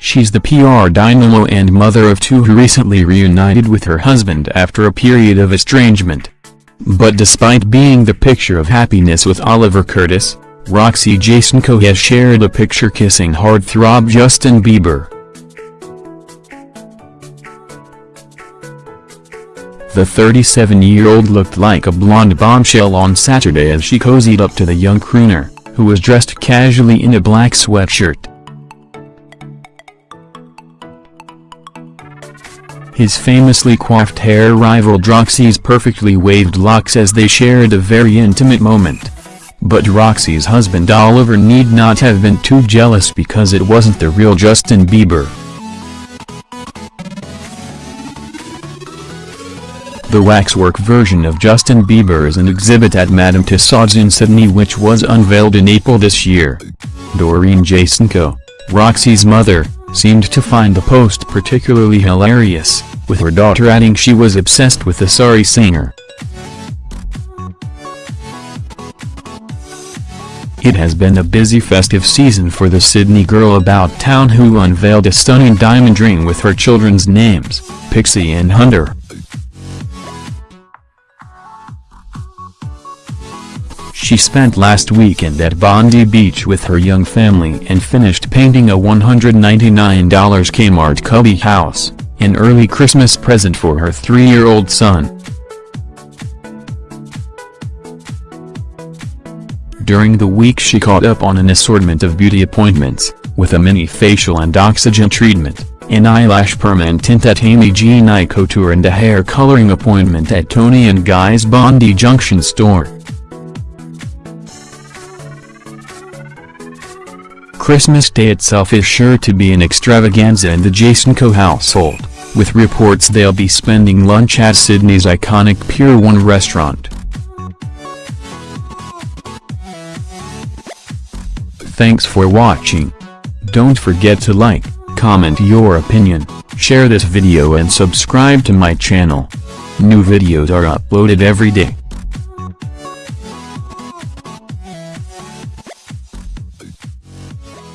She's the PR dynamo and mother of two who recently reunited with her husband after a period of estrangement. But despite being the picture of happiness with Oliver Curtis, Roxy Jacenko has shared a picture kissing heartthrob Justin Bieber. The 37-year-old looked like a blonde bombshell on Saturday as she cozied up to the young crooner, who was dressed casually in a black sweatshirt. His famously coiffed hair rivaled Roxy's perfectly waved locks as they shared a very intimate moment. But Roxy's husband Oliver need not have been too jealous because it wasn't the real Justin Bieber. The waxwork version of Justin Bieber is an exhibit at Madame Tussauds in Sydney which was unveiled in April this year. Doreen Jacenko, Roxy's mother, seemed to find the post particularly hilarious, with her daughter adding she was obsessed with the sorry singer. It has been a busy festive season for the Sydney girl about town who unveiled a stunning diamond ring with her children's names, Pixie and Hunter. She spent last weekend at Bondi Beach with her young family and finished painting a $199 Kmart cubby house, an early Christmas present for her three-year-old son. During the week she caught up on an assortment of beauty appointments, with a mini facial and oxygen treatment, an eyelash perm and tint at Amy G. Couture and a hair coloring appointment at Toni and Guy's Bondi Junction store. Christmas Day itself is sure to be an extravaganza in the Jacenko household, with reports they'll be spending lunch at Sydney's iconic Pier 1 restaurant. Thanks for watching. Don't forget to like, comment your opinion, share this video and subscribe to my channel. New videos are uploaded every day.